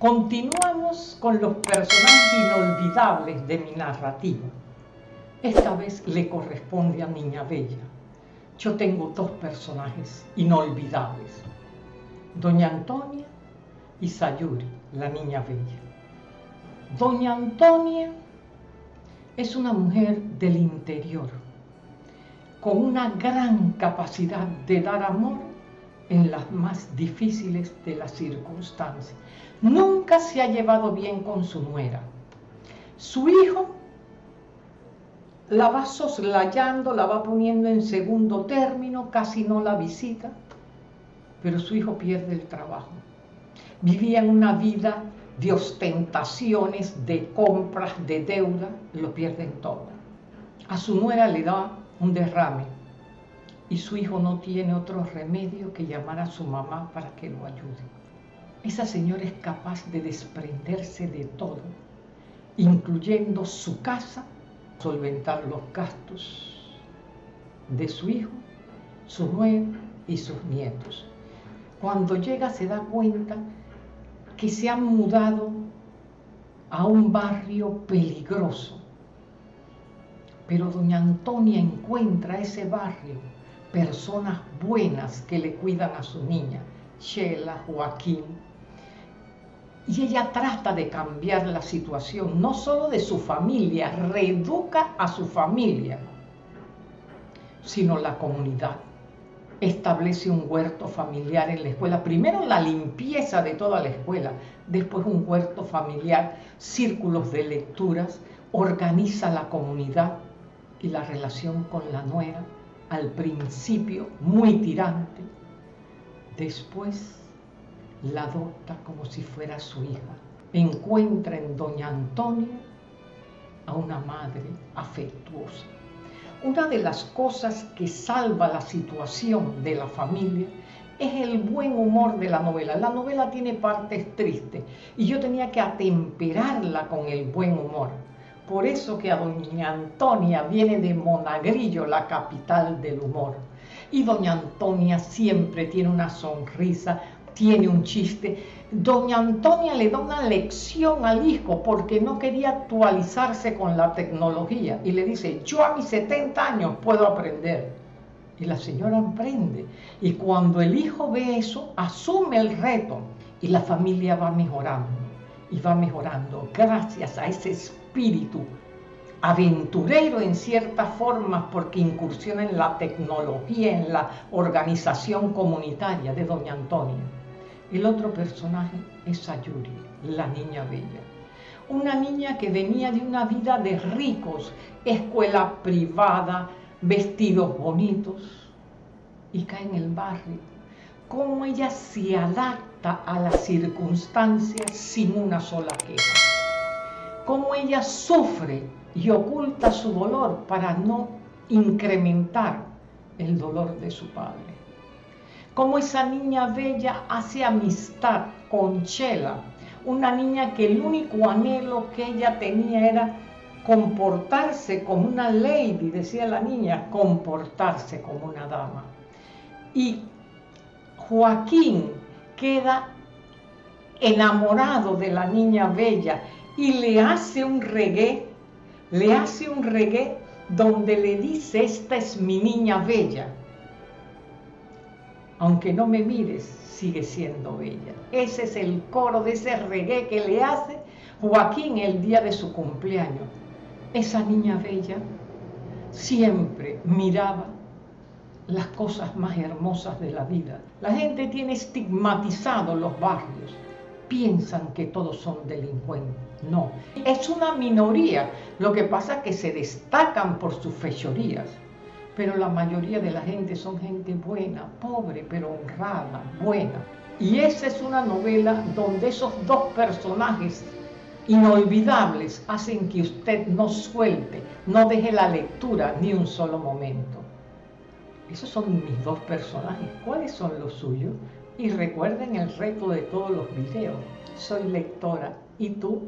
Continuamos con los personajes inolvidables de mi narrativa. Esta vez le corresponde a Niña Bella. Yo tengo dos personajes inolvidables. Doña Antonia y Sayuri, la Niña Bella. Doña Antonia es una mujer del interior, con una gran capacidad de dar amor en las más difíciles de las circunstancias. Nunca se ha llevado bien con su nuera. Su hijo la va soslayando, la va poniendo en segundo término, casi no la visita, pero su hijo pierde el trabajo. Vivía en una vida de ostentaciones, de compras, de deuda, lo pierden todo. A su nuera le da un derrame y su hijo no tiene otro remedio que llamar a su mamá para que lo ayude. Esa señora es capaz de desprenderse de todo, incluyendo su casa solventar los gastos de su hijo, su nuera y sus nietos. Cuando llega se da cuenta que se han mudado a un barrio peligroso. Pero doña Antonia encuentra ese barrio personas buenas que le cuidan a su niña, Sheila, Joaquín, y ella trata de cambiar la situación, no solo de su familia, reeduca a su familia, sino la comunidad. Establece un huerto familiar en la escuela. Primero la limpieza de toda la escuela, después un huerto familiar, círculos de lecturas, organiza la comunidad y la relación con la nuera, al principio muy tirante, después la adopta como si fuera su hija. Encuentra en doña Antonia a una madre afectuosa. Una de las cosas que salva la situación de la familia es el buen humor de la novela. La novela tiene partes tristes y yo tenía que atemperarla con el buen humor. Por eso que a doña Antonia viene de Monagrillo, la capital del humor. Y doña Antonia siempre tiene una sonrisa tiene un chiste. Doña Antonia le da una lección al hijo porque no quería actualizarse con la tecnología y le dice, yo a mis 70 años puedo aprender. Y la señora aprende. Y cuando el hijo ve eso, asume el reto y la familia va mejorando. Y va mejorando gracias a ese espíritu aventurero en cierta forma porque incursiona en la tecnología, en la organización comunitaria de Doña Antonia. El otro personaje es Sayuri, la niña bella. Una niña que venía de una vida de ricos, escuela privada, vestidos bonitos, y cae en el barrio. Cómo ella se adapta a las circunstancias sin una sola queja. Cómo ella sufre y oculta su dolor para no incrementar el dolor de su padre cómo esa niña bella hace amistad con Chela, una niña que el único anhelo que ella tenía era comportarse como una lady, decía la niña, comportarse como una dama. Y Joaquín queda enamorado de la niña bella y le hace un reggae, le hace un reggae donde le dice, esta es mi niña bella aunque no me mires, sigue siendo bella. Ese es el coro de ese reggae que le hace Joaquín el día de su cumpleaños. Esa niña bella siempre miraba las cosas más hermosas de la vida. La gente tiene estigmatizado los barrios. Piensan que todos son delincuentes. No, es una minoría. Lo que pasa es que se destacan por sus fechorías pero la mayoría de la gente son gente buena, pobre, pero honrada, buena. Y esa es una novela donde esos dos personajes inolvidables hacen que usted no suelte, no deje la lectura ni un solo momento. Esos son mis dos personajes. ¿Cuáles son los suyos? Y recuerden el reto de todos los videos. Soy lectora. ¿Y tú?